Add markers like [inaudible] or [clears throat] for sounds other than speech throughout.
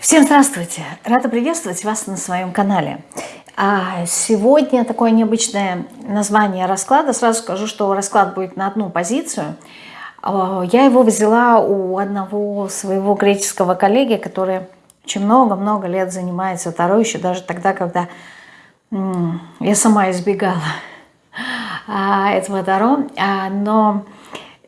Всем здравствуйте! Рада приветствовать вас на своем канале. А сегодня такое необычное название расклада. Сразу скажу, что расклад будет на одну позицию. А, я его взяла у одного своего греческого коллеги, который очень много-много лет занимается Таро, еще даже тогда, когда я сама избегала а, этого Таро. А, но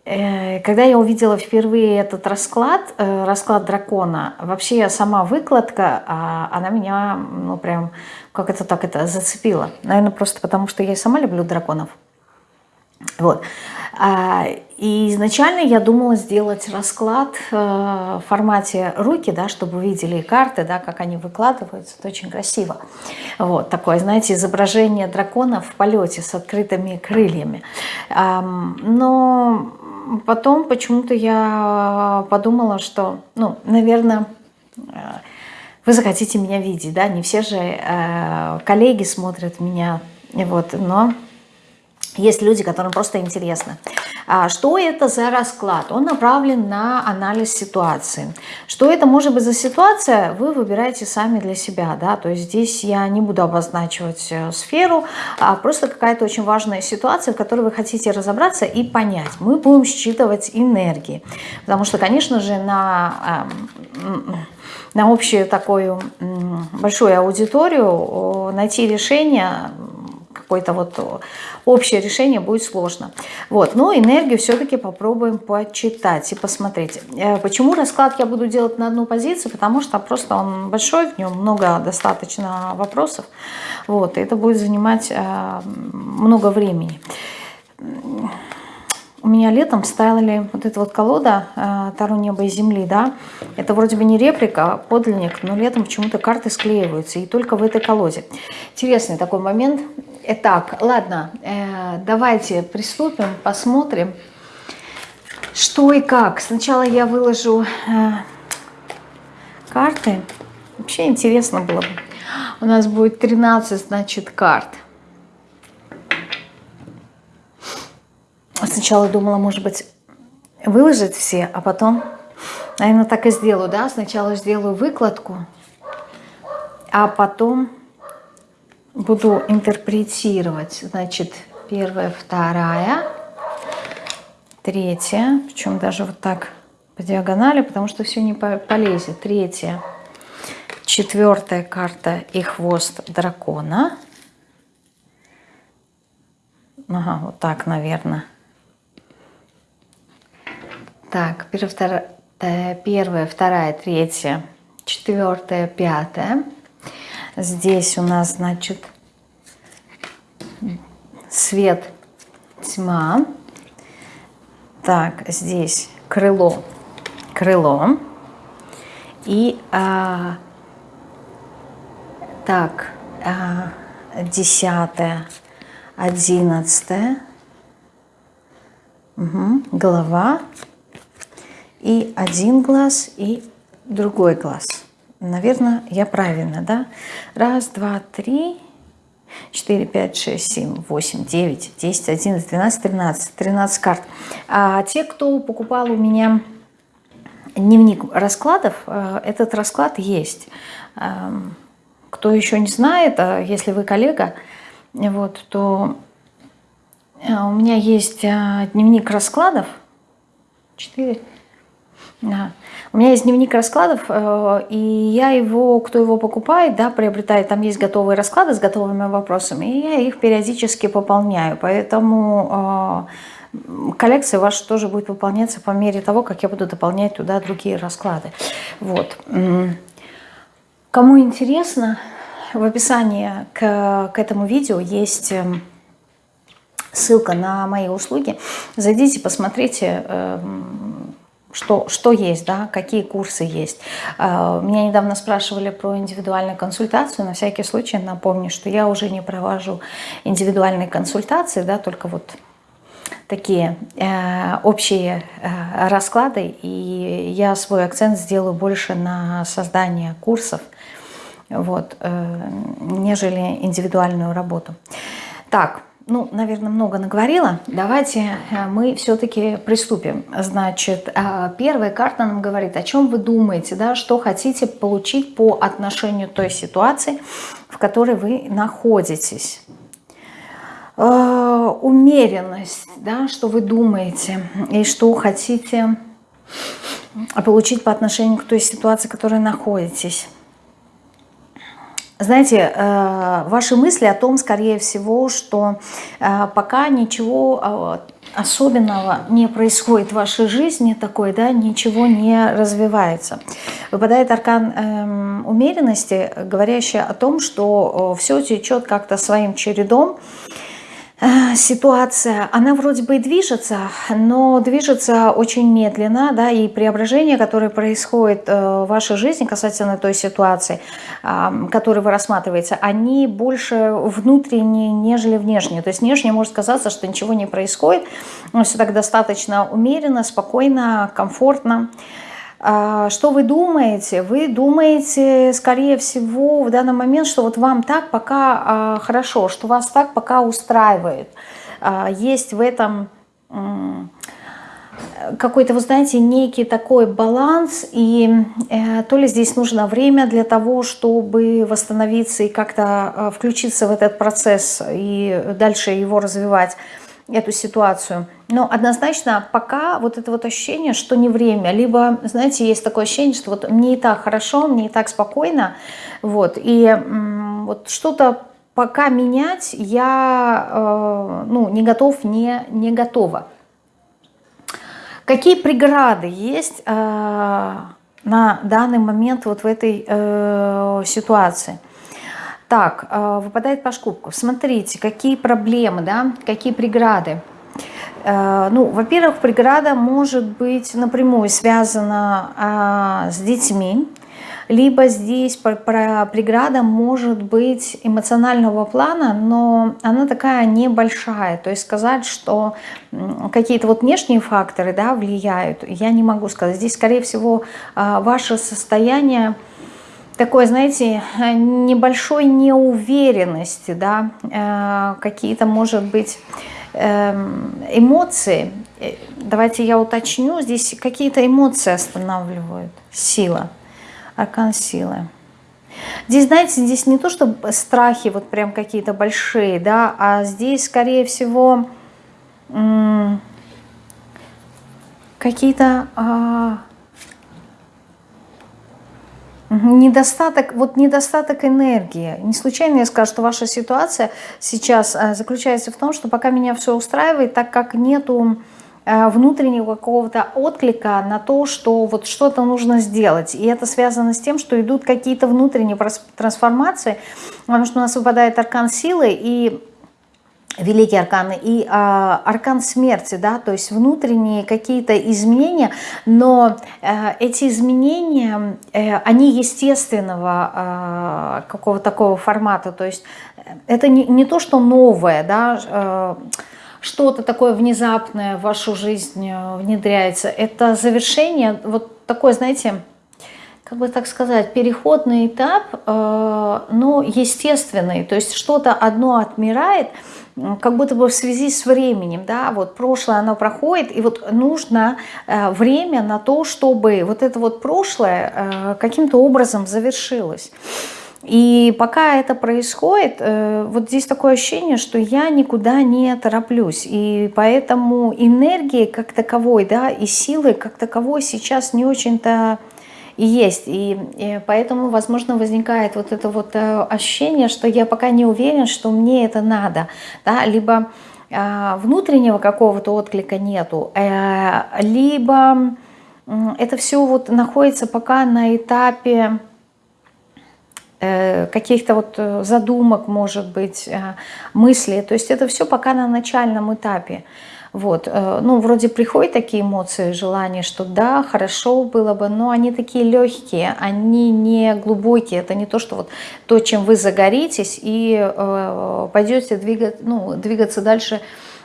когда я увидела впервые этот расклад, э, расклад дракона, вообще сама выкладка, а, она меня, ну прям, как это так, это зацепила. Наверное, просто потому, что я сама люблю драконов. Вот. А, и изначально я думала сделать расклад э, в формате руки, да, чтобы вы видели карты, да, как они выкладываются. Это очень красиво. Вот такое, знаете, изображение дракона в полете с открытыми крыльями. Но потом почему-то я подумала, что, ну, наверное, вы захотите меня видеть, да, не все же э, коллеги смотрят меня, вот, но есть люди, которым просто интересно. А что это за расклад? Он направлен на анализ ситуации. Что это может быть за ситуация, вы выбираете сами для себя. Да? То есть здесь я не буду обозначивать э, сферу, а просто какая-то очень важная ситуация, в которой вы хотите разобраться и понять. Мы будем считывать энергии. Потому что, конечно же, на эм, на общую такую большую аудиторию найти решение какое-то вот общее решение будет сложно. Вот, но энергию все-таки попробуем почитать и посмотреть. Э, почему расклад я буду делать на одну позицию? Потому что просто он большой, в нем много достаточно вопросов. Вот, и это будет занимать э, много времени. У меня летом ставили вот эта вот колода э, Таро неба и земли, да. Это вроде бы не реплика, а подлинник, но летом почему-то карты склеиваются, и только в этой колоде. Интересный такой момент. Итак, ладно, э, давайте приступим, посмотрим, что и как. Сначала я выложу э, карты. Вообще интересно было бы. У нас будет 13, значит, карт. Сначала думала, может быть, выложить все, а потом, наверное, так и сделаю, да? Сначала сделаю выкладку, а потом буду интерпретировать. Значит, первая, вторая, третья, причем даже вот так по диагонали, потому что все не полезет. Третья, четвертая карта и хвост дракона. Ага, вот так, наверное. Так, первая, вторая, первая, вторая, третья, четвертая, пятая. Здесь у нас, значит, свет, тьма. Так, здесь крыло, крыло. И а, так, а, десятое, одиннадцатое. Угу, голова и один глаз, и другой глаз. Наверное, я правильно, да? Раз, два, три, 4, 5, 6, 7, 8, 9, 10, 11, 12, 13. 13 карт. А те, кто покупал у меня дневник раскладов, э, этот расклад есть. Эм, кто еще не знает, а если вы коллега, вот, то э, у меня есть э, дневник раскладов. Четыре. Ага. У меня есть дневник раскладов, э, и я его, кто его покупает, да, приобретает, там есть готовые расклады с готовыми вопросами, и я их периодически пополняю, поэтому э, коллекция ваша тоже будет пополняться по мере того, как я буду дополнять туда другие расклады. Вот. Кому интересно, в описании к, к этому видео есть эм, ссылка на мои услуги. Зайдите, посмотрите, эм, что, что есть, да, какие курсы есть. А, меня недавно спрашивали про индивидуальную консультацию. На всякий случай напомню, что я уже не провожу индивидуальные консультации, да, только вот такие э, общие э, расклады. И я свой акцент сделаю больше на создание курсов, вот, э, нежели индивидуальную работу. Так, ну, наверное, много наговорила. Давайте э, мы все-таки приступим. Значит, э, первая карта нам говорит, о чем вы думаете, да, что хотите получить по отношению той ситуации, в которой вы находитесь. Э, умеренность, да, что вы думаете и что хотите получить по отношению к той ситуации, в которой находитесь. Знаете, э, ваши мысли о том, скорее всего, что э, пока ничего э, особенного не происходит в вашей жизни такой, да, ничего не развивается. Выпадает аркан эм, умеренности, говорящий о том, что все течет как-то своим чередом, ситуация, она вроде бы и движется, но движется очень медленно, да, и преображение, которое происходит э, в вашей жизни касательно той ситуации, которую вы рассматриваете, они больше внутренние, нежели внешние. То есть внешне может казаться, что ничего не происходит, но все так достаточно умеренно, спокойно, комфортно. А, что вы думаете? Вы думаете, скорее всего, в данный момент, что вот вам так пока а, хорошо, что вас так пока устраивает. А, есть в этом какой-то, вы знаете, некий такой баланс, и э, то ли здесь нужно время для того, чтобы восстановиться и как-то включиться в этот процесс и дальше его развивать, эту ситуацию. Но однозначно пока вот это вот ощущение, что не время, либо, знаете, есть такое ощущение, что вот мне и так хорошо, мне и так спокойно, вот, и вот что-то пока менять я, э, ну, не готов, не, не готова. Какие преграды есть э, на данный момент вот в этой э, ситуации? Так, э, выпадает по шкубку. Смотрите, какие проблемы, да, какие преграды. Э, ну, во-первых, преграда может быть напрямую связана а, с детьми, либо здесь преграда может быть эмоционального плана, но она такая небольшая. То есть сказать, что какие-то вот внешние факторы да, влияют, я не могу сказать. Здесь, скорее всего, а, ваше состояние такой, знаете, небольшой неуверенности, да, э, какие-то, может быть, эм, эмоции. Э, давайте я уточню, здесь какие-то эмоции останавливают. Сила, аркан силы. Здесь, знаете, здесь не то, что страхи вот прям какие-то большие, да, а здесь, скорее всего, какие-то а, Недостаток, вот недостаток энергии. Не случайно я скажу, что ваша ситуация сейчас э, заключается в том, что пока меня все устраивает, так как нету э, внутреннего какого-то отклика на то, что вот что-то нужно сделать. И это связано с тем, что идут какие-то внутренние трансформации, потому что у нас выпадает аркан силы, и великие арканы и э, аркан смерти, да, то есть внутренние какие-то изменения, но э, эти изменения, э, они естественного э, какого-то такого формата, то есть это не, не то, что новое, да, э, что-то такое внезапное в вашу жизнь э, внедряется, это завершение, вот такое, знаете, как бы так сказать, переходный этап, э, но естественный, то есть что-то одно отмирает, как будто бы в связи с временем, да, вот прошлое оно проходит, и вот нужно э, время на то, чтобы вот это вот прошлое э, каким-то образом завершилось. И пока это происходит, вот здесь такое ощущение, что я никуда не тороплюсь. И поэтому энергии как таковой, да, и силы как таковой сейчас не очень-то и есть. И, и поэтому, возможно, возникает вот это вот э, ощущение, что я пока не уверен, что мне это надо. Да? Либо э, внутреннего какого-то отклика нету, э, либо э, это все вот находится пока на этапе э, каких-то вот э, задумок, может быть, мыслей. То есть это все пока на начальном этапе. Вот, э, ну, вроде приходят такие эмоции, желания, что да, хорошо было бы, но они такие легкие, они не глубокие. Это не то, что вот то, чем вы загоритесь и э, пойдете двигать, ну, двигаться дальше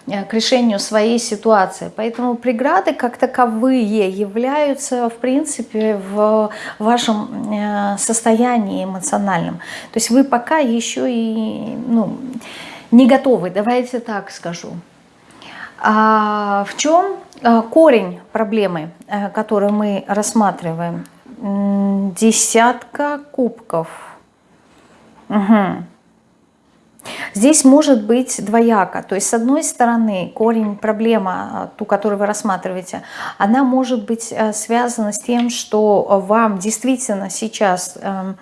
э, к решению своей ситуации. Поэтому преграды как таковые являются, в принципе, в вашем э, состоянии эмоциональном. То есть вы пока еще и, ну, не готовы, давайте так скажу. А в чем а, корень проблемы, э, которую мы рассматриваем? Десятка кубков. Угу. Здесь может быть двояко. То есть, с одной стороны, корень, проблема, а, ту, которую вы рассматриваете, она может быть э, связана с тем, что вам действительно сейчас эм, э,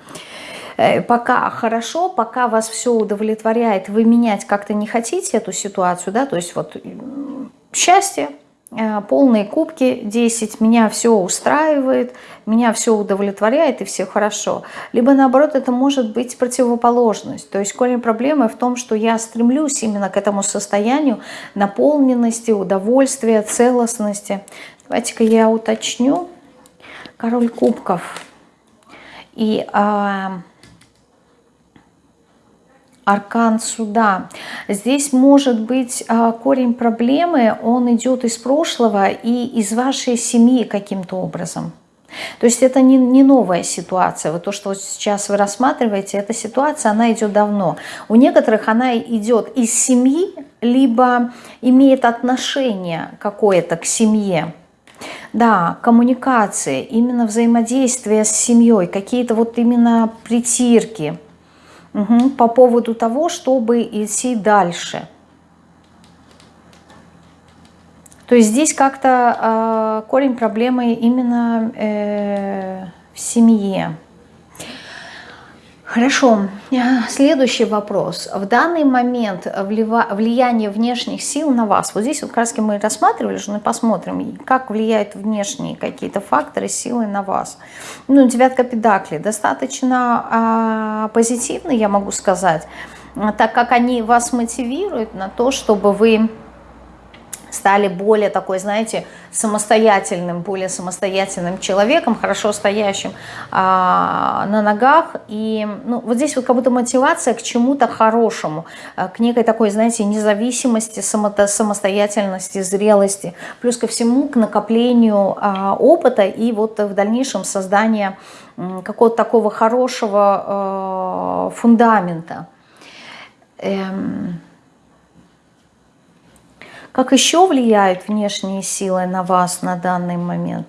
пока хорошо, пока вас все удовлетворяет, вы менять как-то не хотите эту ситуацию, да, то есть вот счастье, Э, полные кубки 10, меня все устраивает, меня все удовлетворяет и все хорошо. Либо наоборот, это может быть противоположность. То есть корень проблемы в том, что я стремлюсь именно к этому состоянию наполненности, удовольствия, целостности. Давайте-ка я уточню. Король кубков. И... А, аркан суда. Здесь может быть а, корень проблемы, он идет из прошлого и из вашей семьи каким-то образом. То есть это не, не новая ситуация. Вот то, что вот сейчас вы рассматриваете, эта ситуация, она идет давно. У некоторых она идет из семьи, либо имеет отношение какое-то к семье. Да, коммуникации, именно взаимодействие с семьей, какие-то вот именно притирки – угу, по поводу того, чтобы идти дальше. То есть здесь как-то э, корень проблемы именно э, в семье. Хорошо. Следующий вопрос. В данный момент влияние внешних сил на вас. Вот здесь вот как мы рассматривали, что мы посмотрим, как влияют внешние какие-то факторы, силы на вас. Ну, девятка педаклей достаточно а, позитивный, я могу сказать, так как они вас мотивируют на то, чтобы вы стали более такой, знаете, самостоятельным, более самостоятельным человеком, хорошо стоящим а, на ногах. И ну, вот здесь вот как будто мотивация к чему-то хорошему, а, к некой такой, знаете, независимости, само, самостоятельности, зрелости, плюс ко всему к накоплению а, опыта и вот в дальнейшем создание какого-то такого хорошего а, фундамента. Эм, как еще влияют внешние силы на вас на данный момент?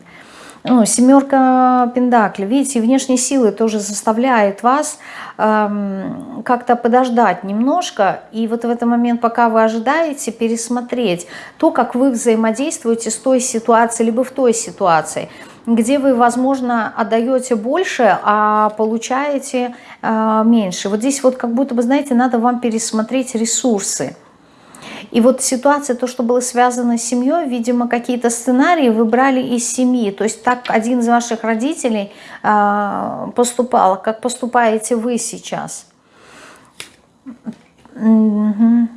Ну, семерка пентаклей. Видите, внешние силы тоже заставляют вас эм, как-то подождать немножко. И вот в этот момент, пока вы ожидаете, пересмотреть то, как вы взаимодействуете с той ситуацией, либо в той ситуации где вы, возможно, отдаете больше, а получаете э, меньше. Вот здесь вот как будто бы, знаете, надо вам пересмотреть ресурсы. И вот ситуация, то, что было связано с семьей, видимо, какие-то сценарии выбрали из семьи. То есть так один из ваших родителей э, поступал, как поступаете вы сейчас. Угу.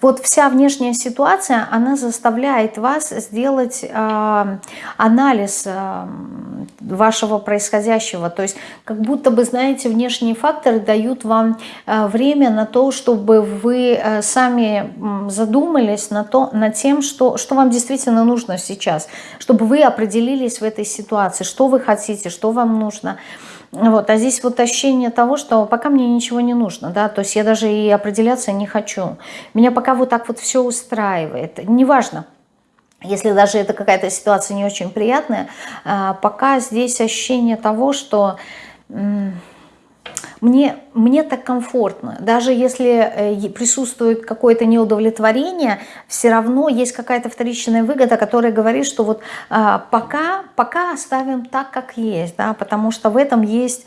Вот вся внешняя ситуация, она заставляет вас сделать э, анализ э, вашего происходящего. То есть как будто бы, знаете, внешние факторы дают вам э, время на то, чтобы вы э, сами задумались на то, над тем, что, что вам действительно нужно сейчас. Чтобы вы определились в этой ситуации, что вы хотите, что вам нужно. Вот, а здесь вот ощущение того, что пока мне ничего не нужно, да, то есть я даже и определяться не хочу. Меня пока вот так вот все устраивает. Неважно, если даже это какая-то ситуация не очень приятная, а, пока здесь ощущение того, что мне, мне так комфортно. Даже если э, присутствует какое-то неудовлетворение, все равно есть какая-то вторичная выгода, которая говорит, что вот а, пока, пока оставим так, как есть, да, потому что в этом есть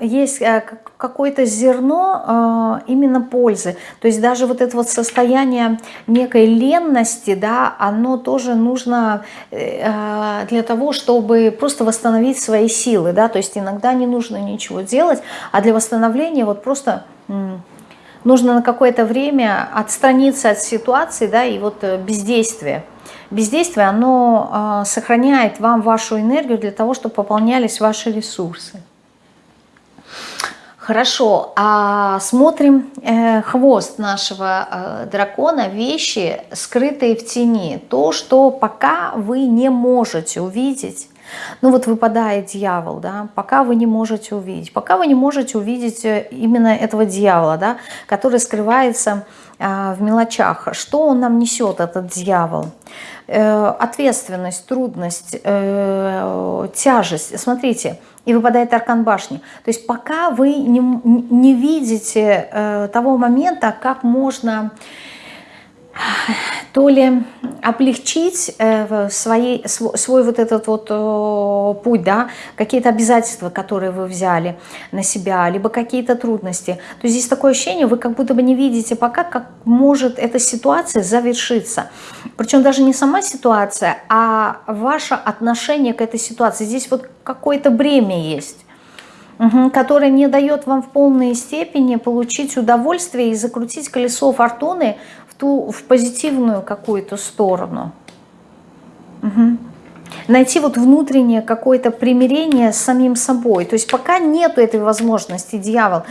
есть э, какое-то зерно э, именно пользы. То есть даже вот это вот состояние некой ленности, да, оно тоже нужно э, для того, чтобы просто восстановить свои силы, да, то есть иногда не нужно ничего делать, а для восстановления вот просто нужно на какое-то время отстраниться от ситуации, да, и вот бездействие. Бездействие, оно сохраняет вам вашу энергию для того, чтобы пополнялись ваши ресурсы. Хорошо, а смотрим э, хвост нашего э, дракона, вещи, скрытые в тени. То, что пока вы не можете увидеть, Ну вот выпадает дьявол, да, пока вы не можете увидеть. Пока вы не можете увидеть э, именно этого дьявола, да, который скрывается а, в мелочах. Что он нам несет, этот дьявол? Э, ответственность, трудность, э, тяжесть. Смотрите, и выпадает аркан башни. То есть пока вы не, не видите э, того момента, как можно то ли облегчить э, свои, свой, свой вот этот вот э, путь, да, какие-то обязательства, которые вы взяли на себя, либо какие-то трудности. То здесь такое ощущение, вы как будто бы не видите пока, как может эта ситуация завершиться. Причем даже не сама ситуация, а ваше отношение к этой ситуации. Здесь вот какое-то бремя есть угу, которое не дает вам в полной степени получить удовольствие и закрутить колесо фортуны ту, в позитивную какую-то сторону. Угу. Найти вот внутреннее какое-то примирение с самим собой. То есть пока нету этой возможности, дьявол,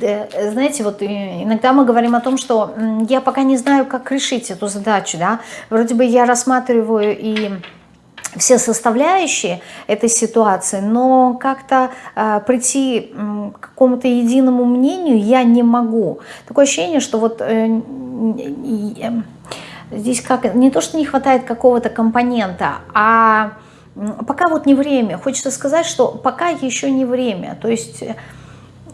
э, знаете, вот иногда мы говорим о том, что я пока не знаю, как решить эту задачу, да, вроде бы я рассматриваю и все составляющие этой ситуации, но как-то э, прийти э, к какому-то единому мнению я не могу. Такое ощущение, что вот э, э, здесь как не то, что не хватает какого-то компонента, а пока вот не время. Хочется сказать, что пока еще не время. То есть э,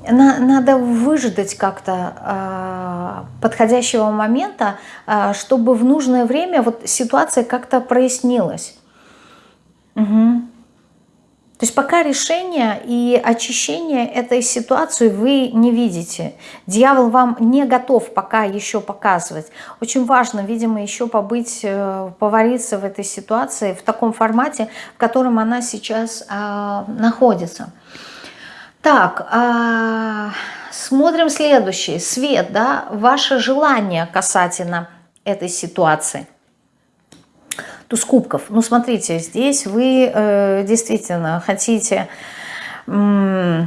на, надо выждать как-то э, подходящего момента, э, чтобы в нужное время вот ситуация как-то прояснилась. Угу. То есть пока решение и очищение этой ситуации вы не видите. Дьявол вам не готов пока еще показывать. Очень важно, видимо, еще побыть, э, повариться в этой ситуации, в таком формате, в котором она сейчас а, находится. Так, а, смотрим следующий. Свет, да, ваше желание касательно этой ситуации – туз кубков. Ну, смотрите, здесь вы э, действительно хотите, э,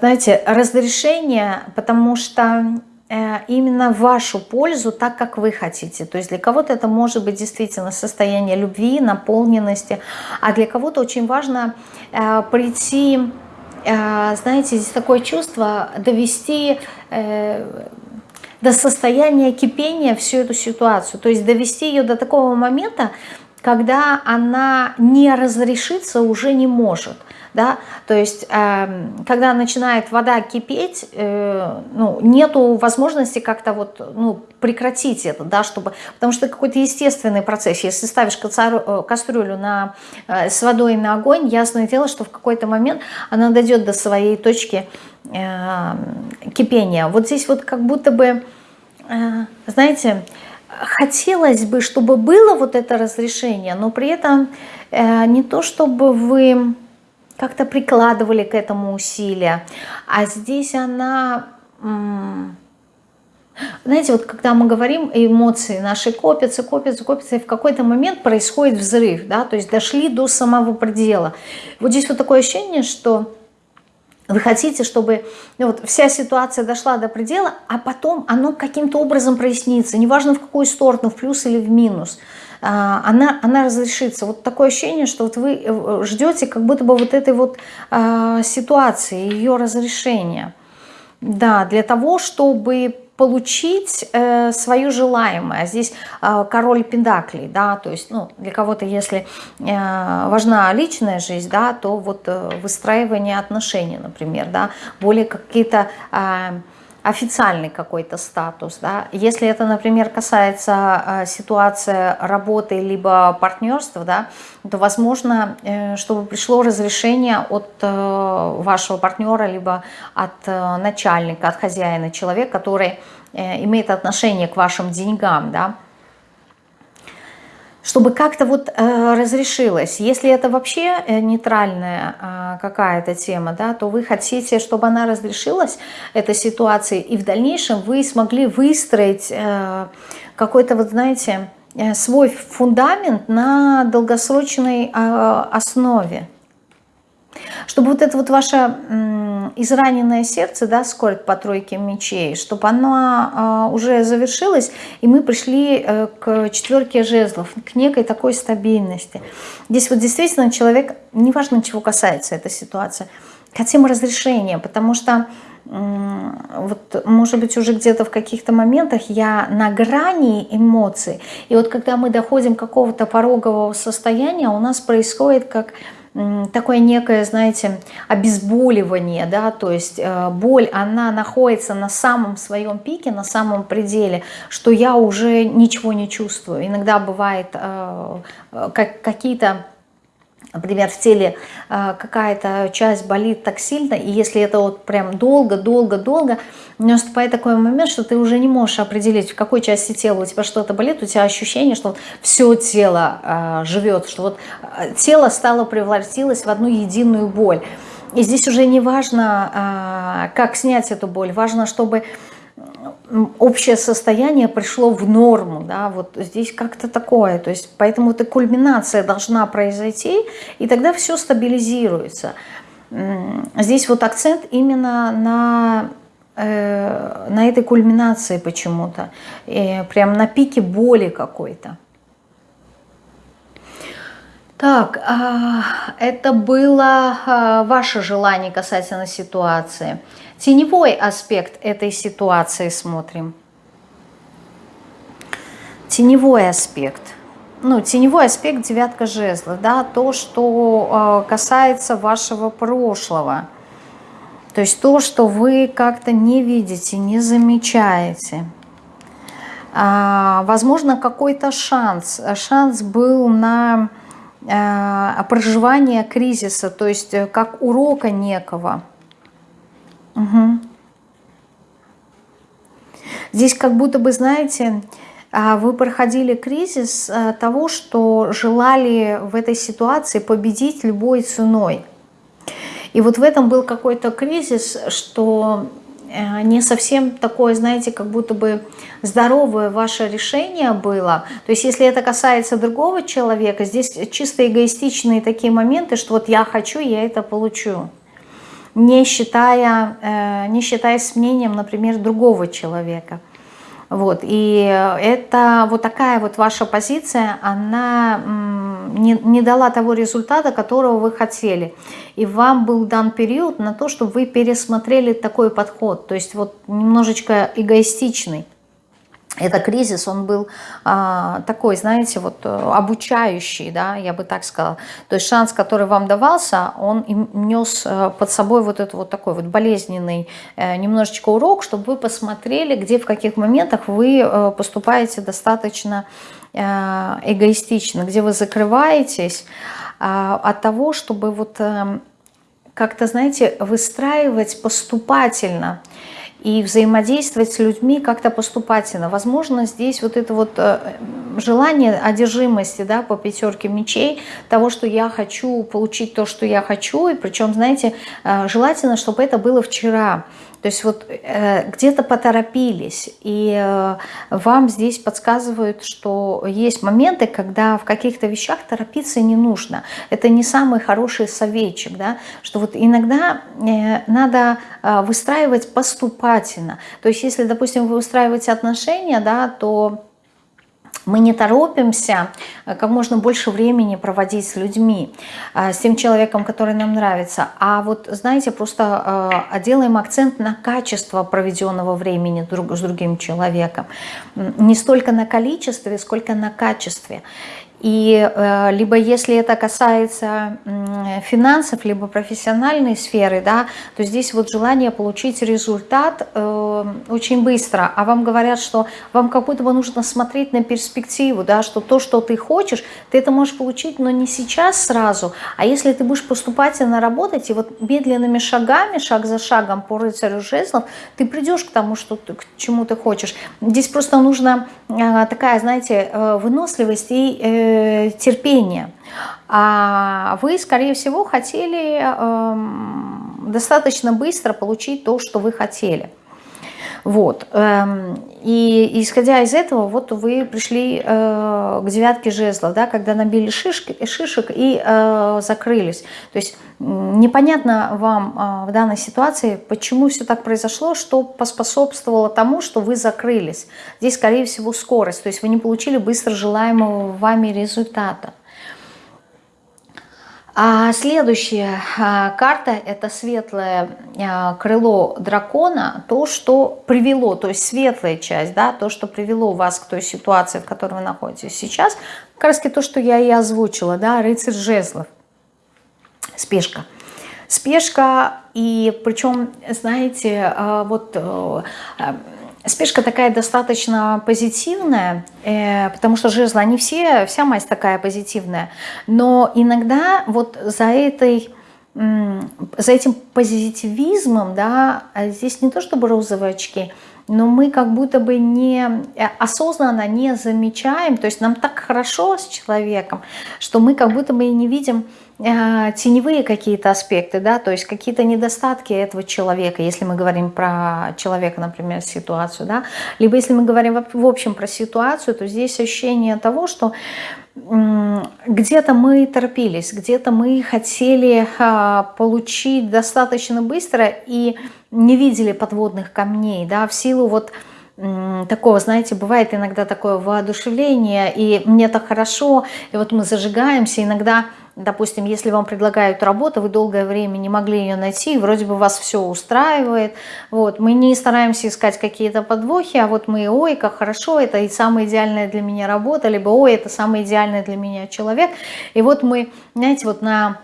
знаете, разрешение, потому что э, именно вашу пользу, так как вы хотите. То есть для кого-то это может быть действительно состояние любви, наполненности, а для кого-то очень важно э, прийти, э, знаете, здесь такое чувство довести... Э, до состояния кипения всю эту ситуацию. То есть довести ее до такого момента, когда она не разрешиться уже не может. Да? То есть, э, когда начинает вода кипеть, э, ну, нету возможности как-то вот, ну, прекратить это, да, чтобы, потому что это какой-то естественный процесс. Если ставишь э, кастрюлю на, э, с водой на огонь, ясное дело, что в какой-то момент она дойдет до своей точки э, кипения. Вот здесь вот как будто бы Э, знаете, хотелось бы, чтобы было вот это разрешение, но при этом э, не то, чтобы вы как-то прикладывали к этому усилия, а здесь она... Знаете, вот когда мы говорим, эмоции наши копятся, копятся, копятся, и в какой-то момент происходит взрыв, да, то есть дошли до самого предела. Вот здесь вот такое ощущение, что вы хотите, чтобы ну, вот, вся ситуация дошла до предела, а потом оно каким-то образом прояснится, неважно в какую сторону, в плюс или в минус, а, она, она разрешится. Вот такое ощущение, что вот вы э, ждете как будто бы вот этой вот а, ситуации, ее разрешения. Да, для того, чтобы получить э, свое желаемое. Здесь э, король пентаклей, да, то есть, ну, для кого-то, если э, важна личная жизнь, да, то вот э, выстраивание отношений, например, да, более какие-то... Э, официальный какой-то статус. Да? Если это, например, касается э, ситуации работы либо партнерства, да, то возможно, э, чтобы пришло разрешение от э, вашего партнера либо от начальника, от хозяина, человека, который имеет отношение к вашим деньгам. Да? Чтобы как-то вот э, разрешилось. Если это вообще э, нейтральная э, какая-то тема, да, то вы хотите, чтобы она разрешилась, эта ситуация, и в дальнейшем вы смогли выстроить э, какой-то, вот знаете, э, свой фундамент на долгосрочной э, основе. Чтобы вот это вот ваше израненное сердце, да, скорбь по тройке мечей, чтобы оно э, уже завершилось, и мы пришли э, к четверке жезлов, к некой такой стабильности. Здесь вот действительно человек, неважно чего касается эта ситуация, хотим разрешения, потому что вот, может быть, уже где-то в каких-то моментах я на грани эмоций. И вот когда мы доходим какого-то порогового состояния, у нас происходит как такое некое, знаете, обезболивание, да, то есть э, боль, она находится на самом своем пике, на самом пределе, что я уже ничего не чувствую. Иногда бывает э, э как, какие-то например, в теле э, какая-то часть болит так сильно, и если это вот прям долго-долго-долго, наступает такой момент, что ты уже не можешь определить, в какой части тела у тебя что-то болит, у тебя ощущение, что все тело э, живет, что вот э, тело стало превратилось в одну единую боль. И здесь уже не важно, как снять эту боль, важно, чтобы общее состояние пришло в норму, да, вот здесь как-то такое, то есть поэтому эта кульминация должна произойти, и тогда все стабилизируется. Здесь вот акцент именно на, э, на этой кульминации почему-то, э, прям на пике боли какой-то. Так, а, это было а, ваше желание касательно ситуации. Теневой аспект этой ситуации смотрим. Теневой аспект. Ну, теневой аспект девятка жезла, да, то, что э, касается вашего прошлого. То есть то, что вы как-то не видите, не замечаете. А, возможно, какой-то шанс. Шанс был на э, проживание кризиса, то есть э, как урока некого. Угу. Здесь как будто бы, знаете, а, вы проходили кризис а, того, что желали в этой ситуации победить любой ценой. И вот в этом был какой-то кризис, что э, не совсем такое, знаете, как будто бы здоровое ваше решение было. То есть если это касается другого человека, здесь чисто эгоистичные такие моменты, что вот я хочу, я это получу не считая, э, не считаясь мнением, например, другого человека. Вот, и это вот такая вот ваша позиция, она не, не дала того результата, которого вы хотели. И вам был дан период на то, чтобы вы пересмотрели такой подход, то есть вот немножечко эгоистичный это кризис, он был а, такой, знаете, вот э, обучающий, да, я бы так сказала. То есть шанс, который вам давался, он нес э, под собой вот этот вот такой вот болезненный э, немножечко урок, чтобы вы посмотрели, где, в каких моментах вы поступаете достаточно эгоистично, где вы закрываетесь э, от того, чтобы вот э, как-то, знаете, выстраивать поступательно – и взаимодействовать с людьми как-то поступательно. Возможно, здесь вот это вот э, желание одержимости да, по пятерке мечей, того, что я хочу получить то, что я хочу, и причем, знаете, э, желательно, чтобы это было вчера. То есть вот э, где-то поторопились, и э, вам здесь подсказывают, что есть моменты, когда в каких-то вещах торопиться не нужно. Это не самый хороший советчик, да, что вот иногда э, надо э, выстраивать поступательно. То есть если, допустим, вы устраиваете отношения, да, то мы не торопимся э, как можно больше времени проводить с людьми, э, с тем человеком, который нам нравится. А вот, знаете, просто э, делаем акцент на качество проведенного времени друг с другим человеком. Не столько на количестве, сколько на качестве. И э, либо если это касается финансов, либо профессиональной сферы, да, то здесь вот желание получить результат э, очень быстро. А вам говорят, что вам как будто бы нужно смотреть на перспективу, да, что то, что ты хочешь, ты это можешь получить, но не сейчас сразу. А если ты будешь поступательно работать, и вот медленными шагами, шаг за шагом по рыцарю жезлов, ты придешь к тому, что ты, к чему ты хочешь. Здесь просто нужна э, такая, знаете, выносливость и терпение. А вы, скорее всего, хотели э, достаточно быстро получить то, что вы хотели. Вот. Эм, и исходя из этого, вот вы пришли э, к девятке жезлов, да, когда набили шишки, шишек и э, закрылись. То есть непонятно вам э, в данной ситуации, почему все так произошло, что поспособствовало тому, что вы закрылись. Здесь, скорее всего, скорость. То есть вы не получили быстро желаемого вами результата. А следующая а, карта – это светлое а, крыло дракона, то, что привело, то есть светлая часть, да, то, что привело вас к той ситуации, в которой вы находитесь сейчас, как раз то, что я и озвучила, да, рыцарь жезлов, спешка. Спешка, и причем, знаете, вот э, Спешка такая достаточно позитивная, э, потому что жезлы, они все, вся масть такая позитивная. Но иногда вот за этой за этим позитивизмом, да, а здесь не то чтобы розовые очки, но мы как будто бы не э, осознанно не замечаем, то есть нам так хорошо с человеком, что мы как будто бы и не видим теневые какие-то аспекты, да, то есть какие-то недостатки этого человека, если мы говорим про человека, например, ситуацию, да, либо если мы говорим в общем про ситуацию, то здесь ощущение того, что где-то мы торопились, где-то мы хотели а, получить достаточно быстро и не видели подводных камней, да, в силу вот такого, знаете, бывает иногда такое воодушевление, и мне так хорошо, и вот мы зажигаемся, иногда Допустим, если вам предлагают работу, вы долгое время не могли ее найти, вроде бы вас все устраивает. Вот. Мы не стараемся искать какие-то подвохи, а вот мы, ой, как хорошо, это и самая идеальная для меня работа, либо, ой, это самый идеальный для меня человек. И вот мы, знаете, вот на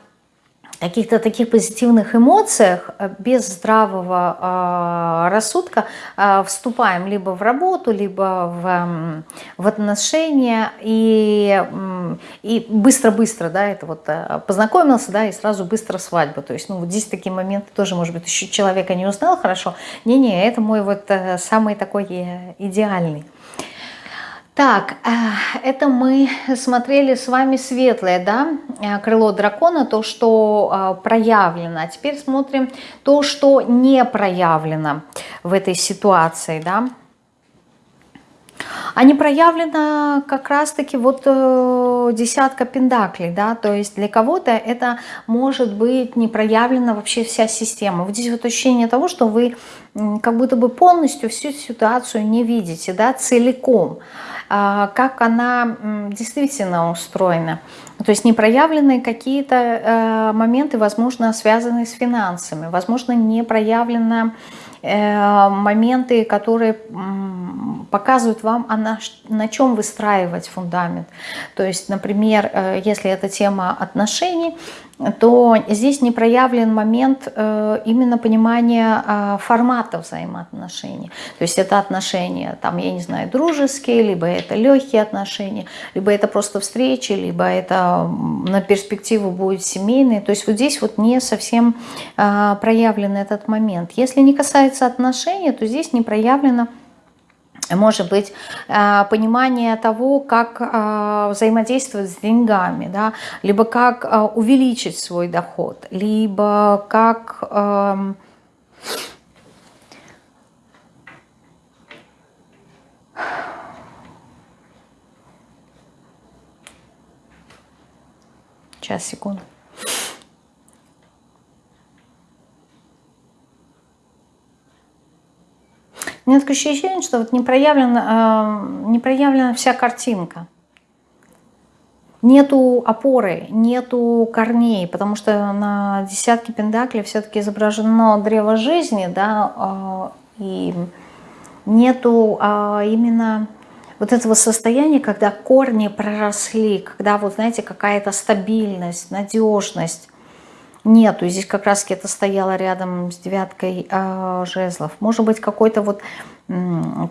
каких-то таких позитивных эмоциях, э, без здравого э, рассудка э, вступаем либо в работу, либо в, в отношения и и быстро-быстро, да, это вот э, познакомился, да, и сразу быстро свадьба. То есть, ну, вот здесь такие моменты тоже, может быть, еще человека не узнал хорошо. Не-не, это мой вот самый такой идеальный. Так, э, это мы смотрели с вами светлое, да, э, крыло дракона, то, что э, проявлено. А теперь смотрим то, что не проявлено в этой ситуации, да. Не проявлено как раз-таки вот десятка пендаклей, да, то есть для кого-то это может быть не проявлена вообще вся система. Вот здесь вот ощущение того, что вы как будто бы полностью всю ситуацию не видите, да, целиком. А, как она действительно устроена. То есть не проявлены какие-то э, моменты, возможно, связанные с финансами, возможно, не проявлены э, моменты, которые показывают вам, а на, на чем выстраивать фундамент. То есть, например, э, если это тема отношений, то здесь не проявлен момент э, именно понимания э, формата взаимоотношений. То есть это отношения, там, я не знаю, дружеские, либо это легкие отношения, либо это просто встречи, либо это на перспективу будет семейные. То есть вот здесь вот не совсем э, проявлен этот момент. Если не касается отношений, то здесь не проявлено может быть э, понимание того, как э, взаимодействовать с деньгами, да, либо как э, увеличить свой доход, либо как... Эм, сейчас, секунду. У меня такое ощущение, что вот не проявлена, э, не проявлена вся картинка. Нету опоры, нету корней, потому что на десятке пентаклей все-таки изображено древо жизни, да, э, и нету э, именно вот этого состояния, когда корни проросли, когда вот, знаете, какая-то стабильность, надежность, нету. Здесь как раз это стояло рядом с девяткой э, жезлов. Может быть, какой-то вот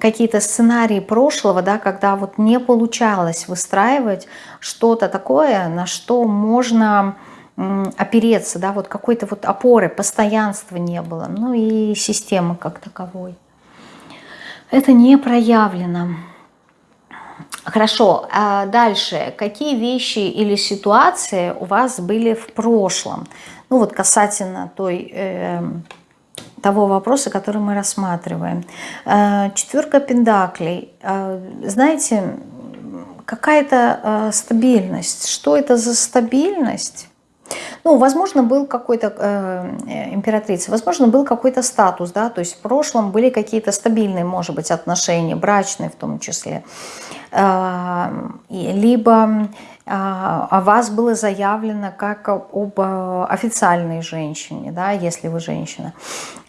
какие-то сценарии прошлого, да, когда вот не получалось выстраивать что-то такое, на что можно опереться, да, вот какой-то вот опоры, постоянства не было, ну и системы как таковой. Это не проявлено. Хорошо, а дальше. Какие вещи или ситуации у вас были в прошлом? Ну вот касательно той э, того вопроса, который мы рассматриваем. Э, четверка пентаклей. Э, знаете, какая-то э, стабильность. Что это за стабильность? Ну, возможно, был какой-то, э, императрица, возможно, был какой-то статус, да, то есть в прошлом были какие-то стабильные, может быть, отношения, брачные в том числе. Э, либо о вас было заявлено как об э, официальной женщине, да, если вы женщина.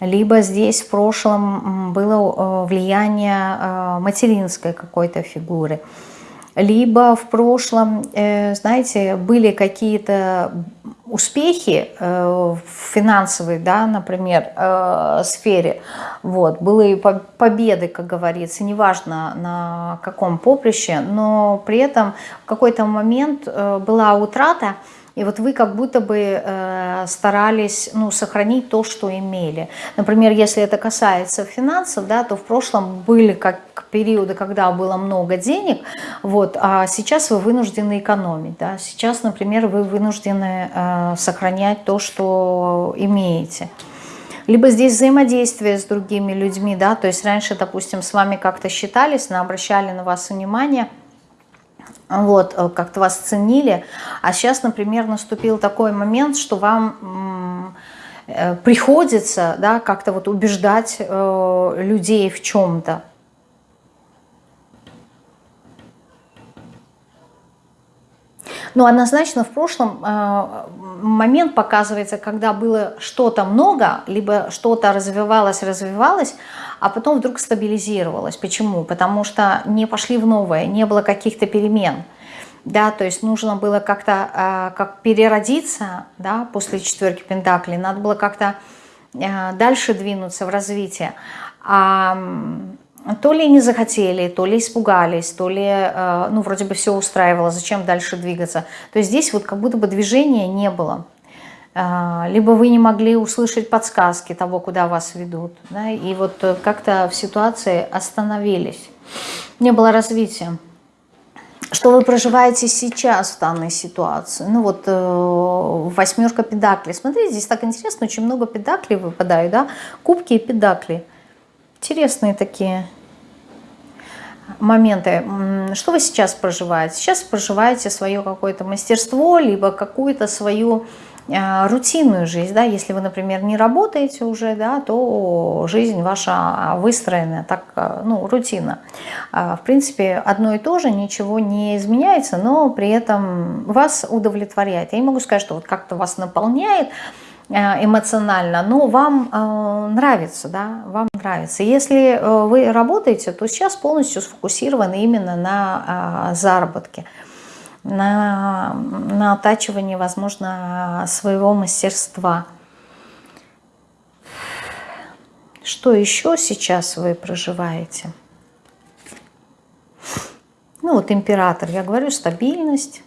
Либо здесь в прошлом было э, влияние э, материнской какой-то фигуры. Либо в прошлом, знаете, были какие-то успехи в финансовой, да, например, сфере. Вот, были победы, как говорится, неважно на каком поприще, но при этом в какой-то момент была утрата, и вот вы как будто бы э, старались ну, сохранить то, что имели. Например, если это касается финансов, да, то в прошлом были как периоды, когда было много денег, вот, а сейчас вы вынуждены экономить. Да. Сейчас, например, вы вынуждены э, сохранять то, что имеете. Либо здесь взаимодействие с другими людьми, да, то есть раньше, допустим, с вами как-то считались, обращали на вас внимание – вот, э, как-то вас ценили, а сейчас, например, наступил такой момент, что вам э, приходится, да, как-то вот убеждать э, людей в чем-то. Но однозначно в прошлом э, момент показывается, когда было что-то много, либо что-то развивалось, развивалось, а потом вдруг стабилизировалось. Почему? Потому что не пошли в новое, не было каких-то перемен. Да, то есть нужно было как-то э, как переродиться да, после четверки Пентаклей, надо было как-то э, дальше двинуться в развитие. А то ли не захотели, то ли испугались, то ли, э, ну, вроде бы все устраивало, зачем дальше двигаться. То есть здесь вот как будто бы движения не было. Э, либо вы не могли услышать подсказки того, куда вас ведут. Да, и вот э, как-то в ситуации остановились. Не было развития. Что вы проживаете сейчас в данной ситуации? Ну вот э, восьмерка педаклей. Смотрите, здесь так интересно, очень много педаклей выпадают, да? Кубки и педакли. Интересные такие моменты. Что вы сейчас проживаете? Сейчас проживаете свое какое-то мастерство, либо какую-то свою э, рутинную жизнь, да, если вы, например, не работаете уже, да, то жизнь ваша выстроена так, э, ну, рутина. А, в принципе, одно и то же, ничего не изменяется, но при этом вас удовлетворяет. Я не могу сказать, что вот как-то вас наполняет, эмоционально, но вам э, нравится, да, вам нравится. Если э, вы работаете, то сейчас полностью сфокусированы именно на заработке, на, на оттачивании, возможно, своего мастерства. Что еще сейчас вы проживаете? Ну вот император, я говорю, стабильность,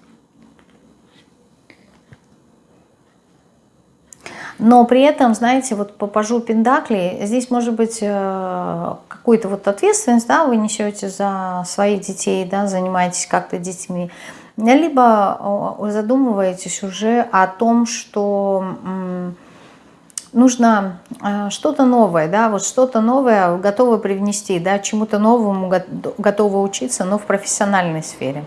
Но при этом, знаете, вот по пажу Пендакли, здесь может быть э, какую-то вот ответственность, да, вы несете за своих детей, да, занимаетесь как-то детьми, либо задумываетесь уже о том, что нужно э, что-то новое, да, вот что-то новое готовы привнести, да, чему-то новому готовы учиться, но в профессиональной сфере.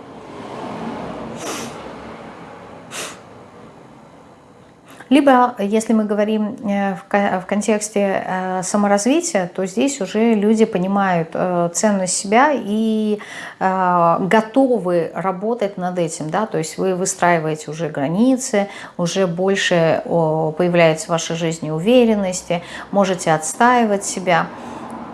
Либо, если мы говорим э, в контексте э, саморазвития, то здесь уже люди понимают э, ценность себя и готовы работать над этим. Да? То есть вы выстраиваете уже границы, уже больше появляется в вашей жизни уверенности, можете отстаивать себя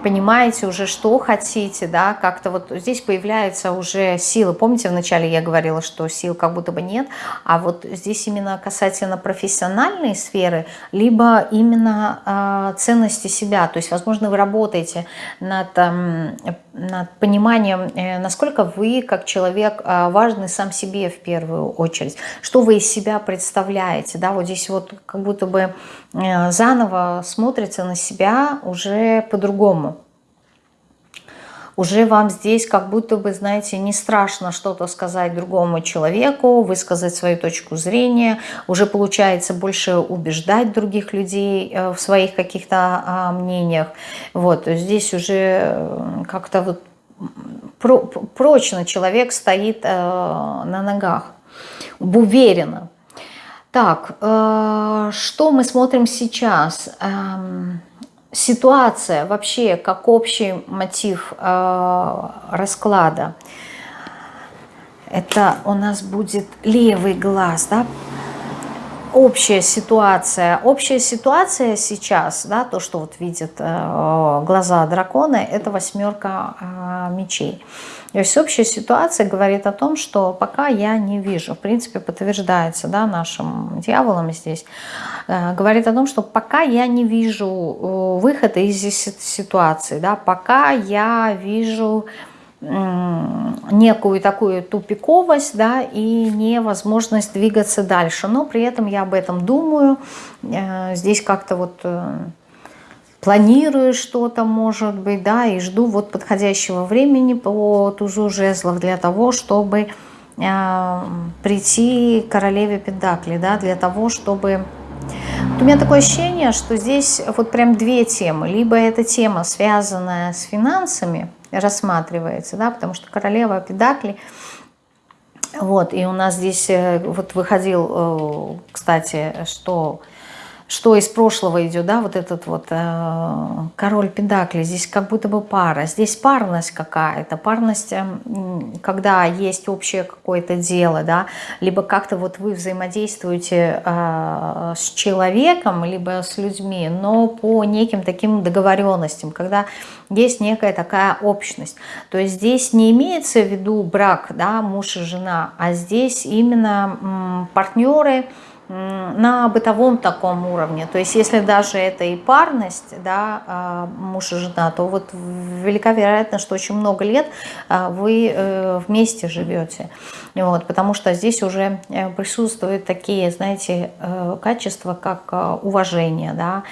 понимаете уже, что хотите, да, как-то вот здесь появляется уже сила. Помните, вначале я говорила, что сил как будто бы нет, а вот здесь именно касательно профессиональной сферы, либо именно э, ценности себя. То есть, возможно, вы работаете над, э, над пониманием, э, насколько вы, как человек, э, важны сам себе в первую очередь, что вы из себя представляете, да, вот здесь вот как будто бы э, заново смотрится на себя уже по-другому. Уже вам здесь как будто бы, знаете, не страшно что-то сказать другому человеку, высказать свою точку зрения, уже получается больше убеждать других людей э, в своих каких-то а, мнениях. Вот, здесь уже э, как-то вот прочно человек стоит э, на ногах, уверенно. Так, что мы смотрим сейчас? Ситуация вообще как общий мотив э, расклада. Это у нас будет левый глаз, да, общая ситуация. Общая ситуация сейчас, да, то, что вот видят э, глаза дракона, это восьмерка э, мечей. То есть общая ситуация говорит о том, что пока я не вижу, в принципе, подтверждается да, нашим дьяволом здесь, э, говорит о том, что пока я не вижу э, выхода из ситуации, да, пока я вижу некую такую тупиковость, да, и невозможность двигаться дальше. Но при этом я об этом думаю. Э, здесь как-то вот планирую что-то, может быть, да, и жду вот подходящего времени по тузу жезлов для того, чтобы э, прийти к королеве Пентакли, да, для того, чтобы... Вот у меня такое ощущение, что здесь вот прям две темы. Либо эта тема, связанная с финансами, рассматривается, да, потому что королева Педакли, вот, и у нас здесь э, вот выходил, э, кстати, что что из прошлого идет, да, вот этот вот э, король Педакли, здесь как будто бы пара, здесь парность какая-то, парность, э, когда есть общее какое-то дело, да, либо как-то вот вы взаимодействуете э, с человеком, либо с людьми, но по неким таким договоренностям, когда есть некая такая общность. То есть здесь не имеется в виду брак, да, муж и жена, а здесь именно партнеры, на бытовом таком уровне. То есть если даже это и парность, да, а, муж и жена, то вот велика вероятность, что очень много лет а, вы э, вместе живете. Вот, потому что здесь уже э, присутствуют такие, знаете, э, качества, как уважение, да,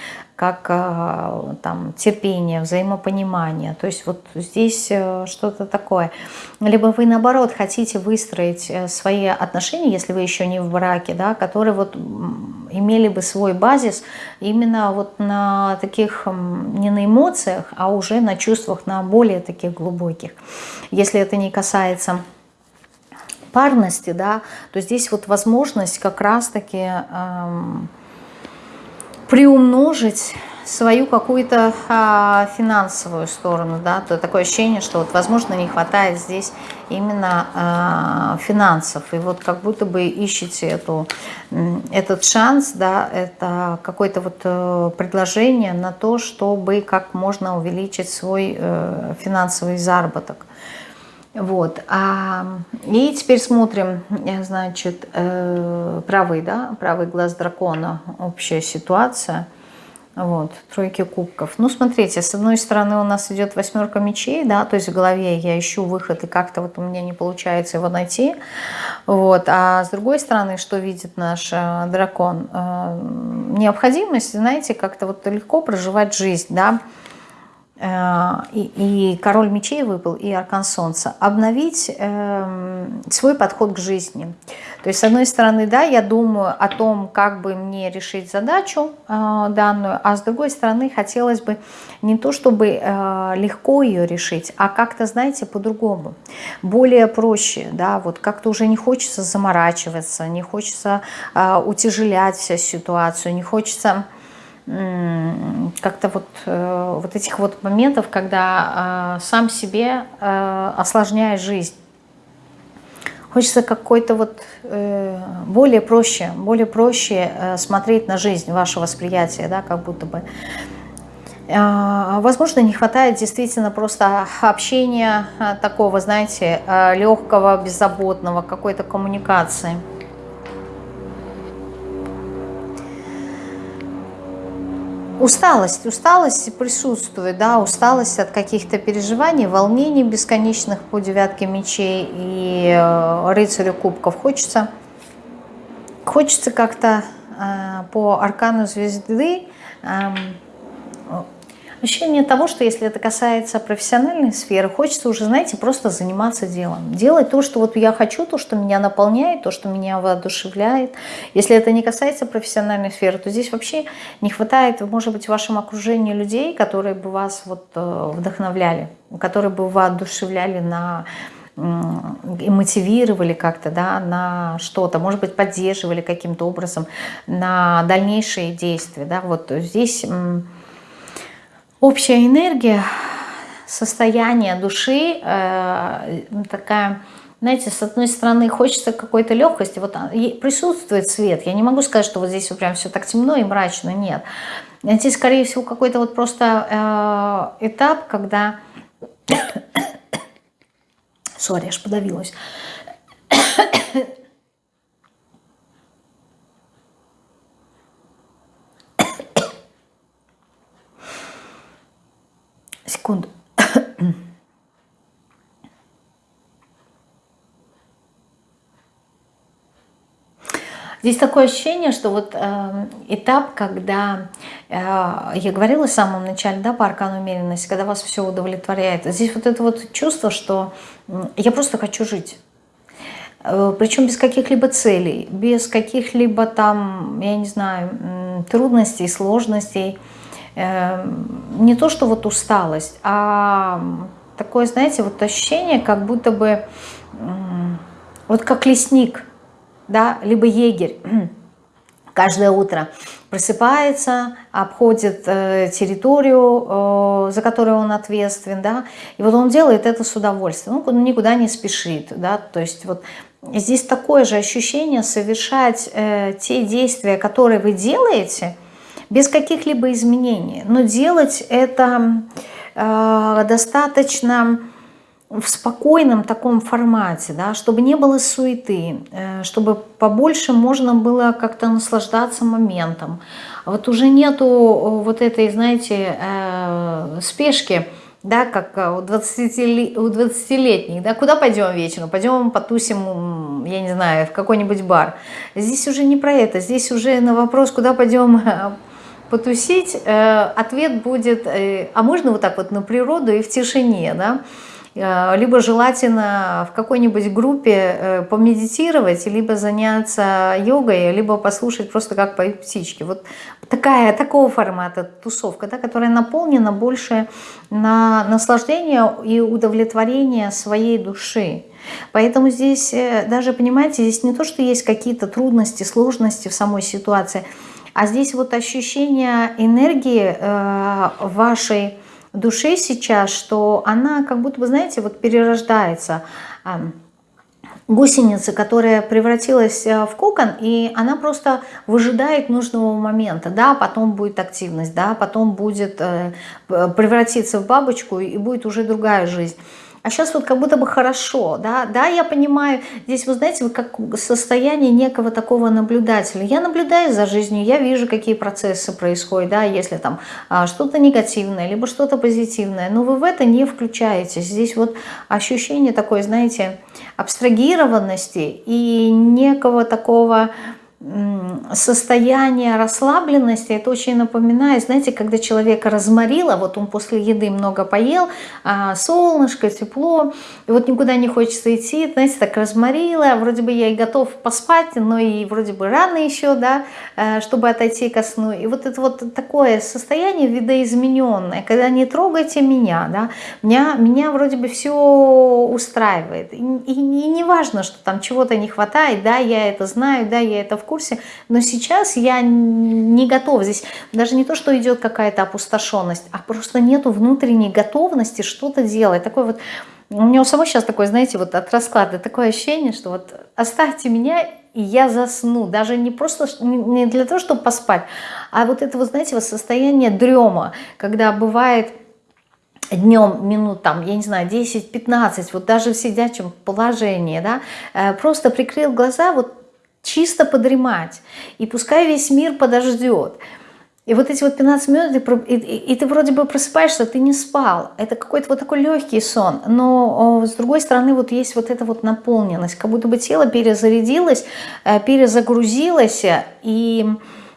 как э, там, терпение, взаимопонимание. То есть вот здесь э, что-то такое. Либо вы, наоборот, хотите выстроить э, свои отношения, если вы еще не в браке, да, которые вот имели бы свой базис именно вот на таких, не на эмоциях, а уже на чувствах, на более таких глубоких. Если это не касается парности, да, то здесь вот возможность как раз-таки... Эм, приумножить свою какую-то а, финансовую сторону, да, то такое ощущение, что вот, возможно, не хватает здесь именно а, финансов, и вот как будто бы ищете эту, этот шанс, да, это какое-то вот э, предложение на то, чтобы как можно увеличить свой э, финансовый заработок. Вот. А, и теперь смотрим, значит, э, правый, да, правый глаз дракона, общая ситуация. Вот, тройки кубков. Ну, смотрите, с одной стороны у нас идет восьмерка мечей, да, то есть в голове я ищу выход, и как-то вот у меня не получается его найти. Вот, а с другой стороны, что видит наш э, дракон? Э, необходимость, знаете, как-то вот легко проживать жизнь, да, Э, и, и король мечей выпал, и аркан солнца, обновить э, свой подход к жизни. То есть, с одной стороны, да, я думаю о том, как бы мне решить задачу э, данную, а с другой стороны, хотелось бы не то, чтобы э, легко ее решить, а как-то, знаете, по-другому, более проще, да, вот как-то уже не хочется заморачиваться, не хочется э, утяжелять всю ситуацию, не хочется как-то вот, э, вот этих вот моментов, когда э, сам себе э, осложняешь жизнь. Хочется какой-то вот более проще, более проще смотреть на жизнь, ваше восприятие, да, как будто бы. Возможно, не хватает действительно просто общения такого, знаете, легкого, беззаботного, какой-то коммуникации. Усталость, усталость присутствует, да, усталость от каких-то переживаний, волнений бесконечных по девятке мечей и э, рыцарю кубков. Хочется, хочется как-то э, по аркану звезды э, Ощущение того, что если это касается профессиональной сферы, хочется уже, знаете, просто заниматься делом. Делать то, что вот я хочу, то, что меня наполняет, то, что меня воодушевляет. Если это не касается профессиональной сферы, то здесь вообще не хватает, может быть, в вашем окружении людей, которые бы вас вот э, вдохновляли, которые бы воодушевляли на и мотивировали как-то да, на что-то, может быть, поддерживали каким-то образом на дальнейшие действия. Да. Вот здесь общая энергия, состояние души э, такая... Знаете, с одной стороны, хочется какой-то легкости, вот а, присутствует свет. Я не могу сказать, что вот здесь вот прям все так темно и мрачно, нет. Здесь, скорее всего, какой-то вот просто э, этап, когда [coughs] Сори, аж подавилась. Секунду. Здесь такое ощущение, что вот э, этап, когда э, я говорила в самом начале, да, по аркану умеренности, когда вас все удовлетворяет, здесь вот это вот чувство, что э, я просто хочу жить. Э, причем без каких-либо целей, без каких-либо там, я не знаю, трудностей, сложностей. Не то, что вот усталость, а такое, знаете, вот ощущение, как будто бы, вот как лесник – да, либо егерь. [clears throat] Каждое утро просыпается, обходит э, территорию, э, за которую он ответственен, да, и вот он делает это с удовольствием, ну, никуда не спешит, да, то есть вот здесь такое же ощущение совершать э, те действия, которые вы делаете, без каких-либо изменений, но делать это э, достаточно в спокойном таком формате, да, чтобы не было суеты, э, чтобы побольше можно было как-то наслаждаться моментом. А вот уже нету э, вот этой, знаете, э, спешки, да, как у 20-летних, у 20 да, куда пойдем вечером? Пойдем потусим, я не знаю, в какой-нибудь бар. Здесь уже не про это, здесь уже на вопрос, куда пойдем [laughs] потусить, ответ будет, а можно вот так вот на природу и в тишине, да, Э, либо желательно в какой-нибудь группе э, помедитировать, либо заняться йогой, либо послушать просто как поют птички. Вот такая, такого формата тусовка, да, которая наполнена больше на наслаждение и удовлетворение своей души. Поэтому здесь э, даже, понимаете, здесь не то, что есть какие-то трудности, сложности в самой ситуации, а здесь вот ощущение энергии вашей душе сейчас, что она как будто бы, знаете, вот перерождается. Гусеница, которая превратилась э, в кокон, и она просто выжидает нужного момента, да, потом будет активность, да, потом будет э, превратиться в бабочку, и будет уже другая жизнь. А сейчас вот как будто бы хорошо, да, да, я понимаю, здесь, вы знаете, вы как состояние некого такого наблюдателя. Я наблюдаю за жизнью, я вижу, какие процессы происходят, да, если там а, что-то негативное, либо что-то позитивное, но вы в это не включаетесь. Здесь вот ощущение такой, знаете, абстрагированности и некого такого состояние расслабленности, это очень напоминает, знаете, когда человека разморило, вот он после еды много поел, а солнышко, тепло, и вот никуда не хочется идти, знаете, так разморило, вроде бы я и готов поспать, но и вроде бы рано еще, да, э, чтобы отойти ко сну. И вот это вот такое состояние видоизмененное, когда не трогайте меня, да, меня, меня вроде бы все устраивает. И, и, и не важно, что там чего-то не хватает, да, я это знаю, да, я это в курсе, но сейчас я не готова. Здесь даже не то, что идет какая-то опустошенность, а просто нету внутренней готовности что-то делать. Такой вот, у меня у самого сейчас такое, знаете, вот от расклада такое ощущение, что вот оставьте меня, и я засну. Даже не просто не для того, чтобы поспать, а вот это, вот, знаете, вот состояние дрема, когда бывает днем минут, там, я не знаю, 10-15, вот даже в сидячем положении, да, э, просто прикрыл глаза, вот чисто подремать. И пускай весь мир подождет. И вот эти вот 15 минут, и, и, и ты вроде бы просыпаешься, ты не спал. Это какой-то вот такой легкий сон. Но с другой стороны вот есть вот эта вот наполненность. Как будто бы тело перезарядилось, э, перезагрузилось. И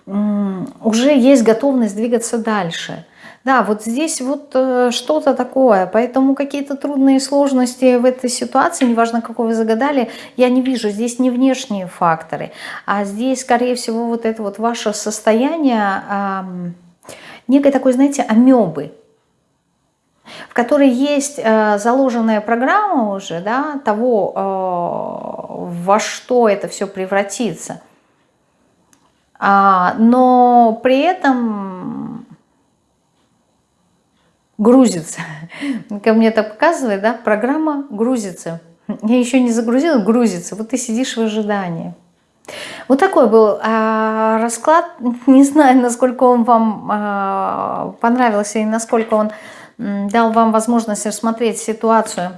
уже есть готовность двигаться дальше. Да, вот здесь вот э, что-то такое, поэтому какие-то трудные сложности в этой ситуации, неважно, какой вы загадали, я не вижу. Здесь не внешние факторы, а здесь, скорее всего, вот это вот ваше состояние некой такой, знаете, амебы, в которой есть э, заложенная программа уже, да, того, э, во что это все превратится. А, но при этом грузится. Ко мне это показывает, да, программа грузится. Я еще не загрузила, грузится. Вот ты сидишь в ожидании. Вот такой был а, расклад. Не знаю, насколько он вам а, понравился и насколько он дал вам возможность рассмотреть ситуацию,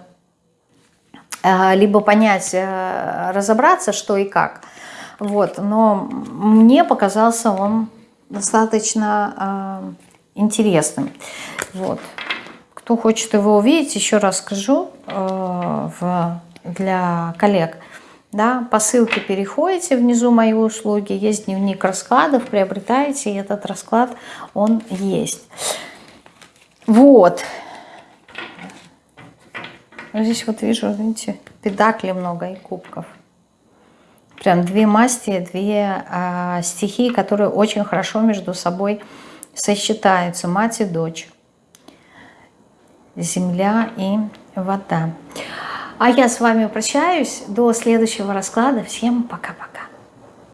а, либо понять, а, разобраться, что и как. Вот. Но мне показался он достаточно а, интересным. Вот. Кто хочет его увидеть, еще раз скажу э, в, для коллег. Да, по ссылке переходите, внизу мои услуги, есть дневник раскладов, приобретаете, и этот расклад, он есть. Вот. Здесь вот вижу, видите, педакли много и кубков. Прям две масти, две а, стихии, которые очень хорошо между собой сочетаются. Мать и дочь. Земля и вода. А я с вами прощаюсь. До следующего расклада. Всем пока-пока.